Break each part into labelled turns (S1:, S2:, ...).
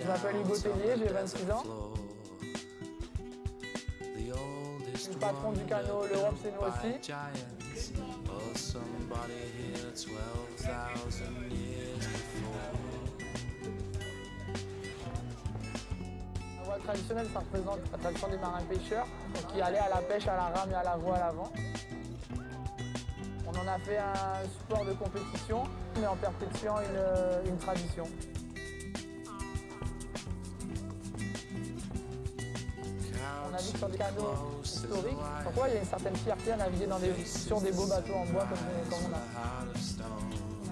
S1: Je m'appelle Hugo Tellier, j'ai 26 ans. Je suis le patron du canot L'Europe c'est nous aussi. La voile traditionnelle, ça représente la tradition des marins pêcheurs qui allaient à la pêche à la rame et à la voile avant. On a fait un sport de compétition, mais en perpétuant une, une tradition. On navigue sur des canaux historiques. Pourquoi il y a une certaine fierté à naviguer sur des beaux bateaux en bois comme, comme on a.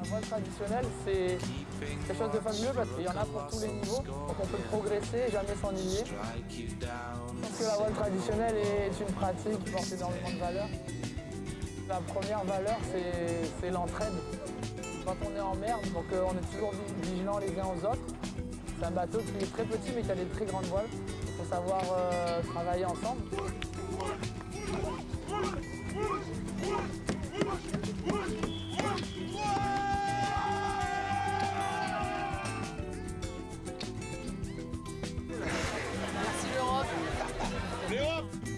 S1: La voile traditionnelle, c'est quelque chose de fabuleux parce qu'il y en a pour tous les niveaux. Donc on peut progresser et jamais s'ennuyer. Je pense que la voile traditionnelle est une pratique qui porte énormément de valeur. La première valeur, c'est l'entraide. Quand on est en mer, donc euh, on est toujours vigilants les uns aux autres. C'est un bateau qui est très petit mais qui a des très grandes voiles. Il faut savoir euh, travailler ensemble.
S2: Merci l'Europe
S3: L'Europe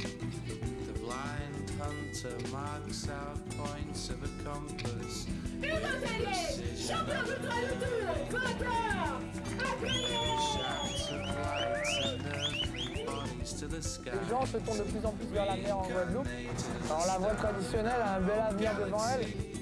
S1: Les gens se tournent de plus en plus vers la mer en Guadeloupe. Alors la voile traditionnelle a un bel avenir devant elle.